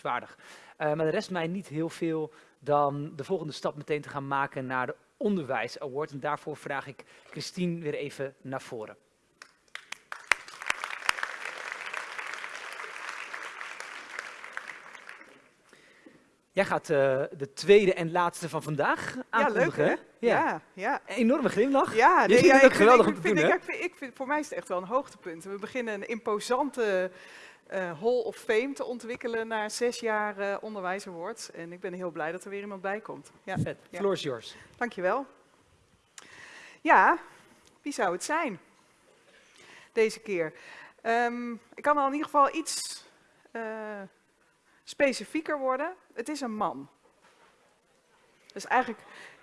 Uh, maar de rest mij niet heel veel dan de volgende stap meteen te gaan maken naar de Onderwijs Award. En daarvoor vraag ik Christine weer even naar voren. Jij gaat uh, de tweede en laatste van vandaag aankondigen. Ja, leuk hè? Ja. ja, enorme glimlach. Ja, nee, ja, ik geweldig om te doen, ik, ik vind, Voor mij is het echt wel een hoogtepunt. We beginnen een imposante uh, Hall of Fame te ontwikkelen na zes jaar uh, onderwijs awards. En ik ben heel blij dat er weer iemand bij komt. Ja. Vet. Ja. Floor is yours. Dankjewel. Ja, wie zou het zijn? Deze keer. Um, ik kan al in ieder geval iets uh, specifieker worden. Het is een man. Dat is eigenlijk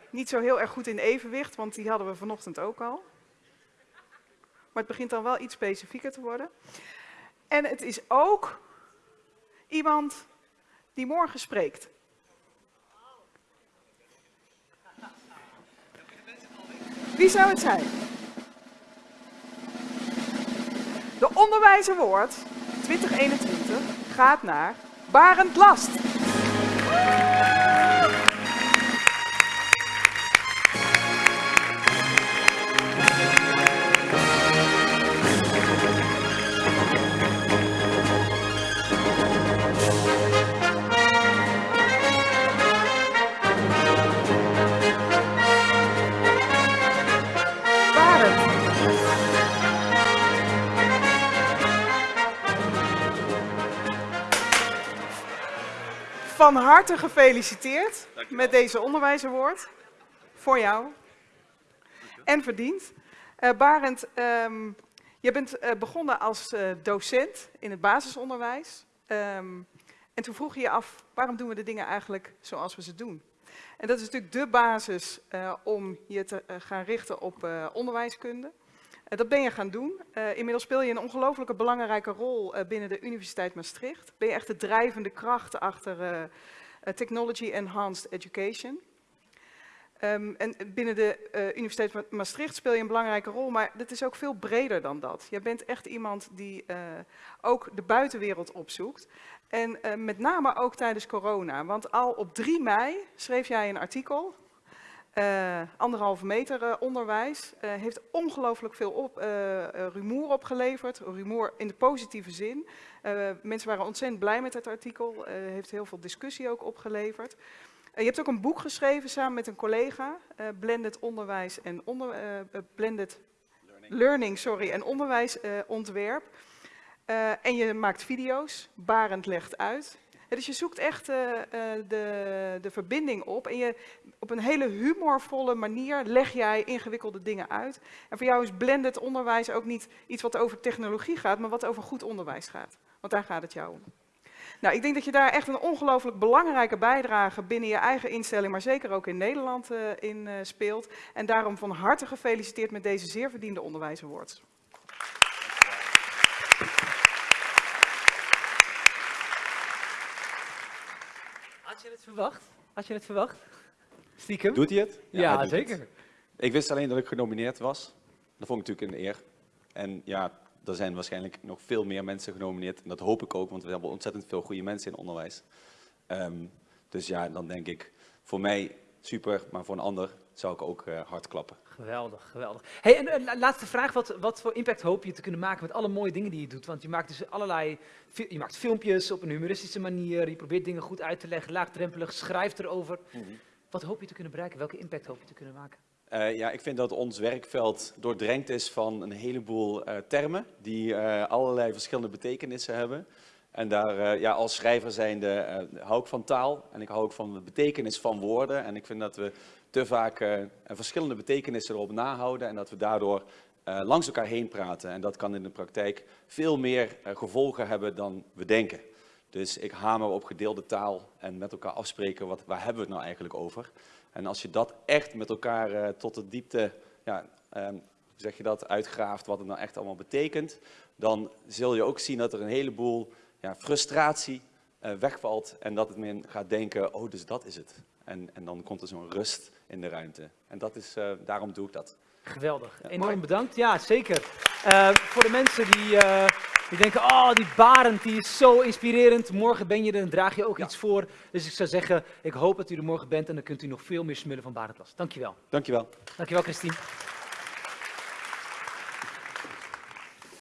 niet zo heel erg goed in evenwicht, want die hadden we vanochtend ook al. Maar het begint dan wel iets specifieker te worden. En het is ook iemand die morgen spreekt. Wie zou het zijn? De onderwijzer 2021 gaat naar Barend Last. Van harte gefeliciteerd met deze onderwijsaward. Voor jou. En verdiend. Uh, Barend, um, je bent uh, begonnen als uh, docent in het basisonderwijs. Um, en toen vroeg je je af, waarom doen we de dingen eigenlijk zoals we ze doen? En dat is natuurlijk de basis om je te gaan richten op onderwijskunde. Uh, dat ben je gaan doen. Uh, inmiddels speel je een ongelooflijke belangrijke rol uh, binnen de Universiteit Maastricht. Ben je echt de drijvende kracht achter Technology Enhanced Education. Um, en binnen de Universiteit Maastricht speel je een belangrijke rol, maar dat is ook veel breder dan dat. Je bent echt iemand die ook de buitenwereld opzoekt. En met name ook tijdens corona, want al op 3 mei schreef jij een artikel uh, anderhalve meter uh, onderwijs uh, heeft ongelooflijk veel op, rumoer opgeleverd. Rumoer in de positieve zin. mensen waren ontzettend blij met het artikel. heeft heel veel discussie ook opgeleverd. je hebt ook een boek geschreven samen met een collega. Blended onderwijs en onder, blended learning. learning sorry, en onderwijsontwerp. en je maakt video's. Barend legt uit dus je zoekt echt uh, de, de verbinding op en je, op een hele humorvolle manier leg jij ingewikkelde dingen uit. En voor jou is blended onderwijs ook niet iets wat over technologie gaat, maar wat over goed onderwijs gaat. Want daar gaat het jou om. Nou, ik denk dat je daar echt een ongelooflijk belangrijke bijdrage binnen je eigen instelling, maar zeker ook in Nederland uh, in speelt. En daarom van harte gefeliciteerd met deze zeer verdiende onderwijsawards. Je het verwacht? Had je het verwacht? Stiekem? Doet hij het? Ja, ja zeker. Ik wist alleen dat ik genomineerd was. Dat vond ik natuurlijk een eer. En ja, er zijn waarschijnlijk nog veel meer mensen genomineerd. En dat hoop ik ook, want we hebben ontzettend veel goede mensen in onderwijs. Um, dus ja, dan denk ik, voor mij super, maar voor een ander zou ik ook uh, hard klappen. Geweldig, geweldig. Hey, en uh, laatste vraag, wat, wat voor impact hoop je te kunnen maken met alle mooie dingen die je doet? Want je maakt dus allerlei, je maakt filmpjes op een humoristische manier, je probeert dingen goed uit te leggen, laagdrempelig, schrijft erover. Mm -hmm. Wat hoop je te kunnen bereiken? Welke impact hoop je te kunnen maken? Uh, ja, ik vind dat ons werkveld doordrenkt is van een heleboel termen die allerlei verschillende betekenissen hebben. En daar, ja, als schrijver zijnde uh, hou ik van taal en ik hou ook van de betekenis van woorden. En ik vind dat we te vaak uh, verschillende betekenissen erop nahouden en dat we daardoor langs elkaar heen praten. En dat kan in de praktijk veel meer gevolgen hebben dan we denken. Dus ik hamer op gedeelde taal en met elkaar afspreken, wat, waar hebben we het nou eigenlijk over? En als je dat echt met elkaar tot de diepte, ja, um, zeg je dat, uitgraaft, wat het nou echt allemaal betekent, dan zul je ook zien dat er een heleboel ja, frustratie wegvalt en dat het men gaat denken, oh dus dat is het. En, en dan komt er zo'n rust in de ruimte. En dat is, uh, daarom doe ik dat. Geweldig. Ja. Enorm bedankt. Ja, zeker. Uh, voor de mensen die Die denken, oh, die Barend die is zo inspirerend. Morgen ben je er en draag je ook Ja. iets voor. Dus ik zou zeggen, ik hoop dat u er morgen bent en dan kunt u nog veel meer smullen van Barend Dankjewel. Dankjewel. Dankjewel, Christine.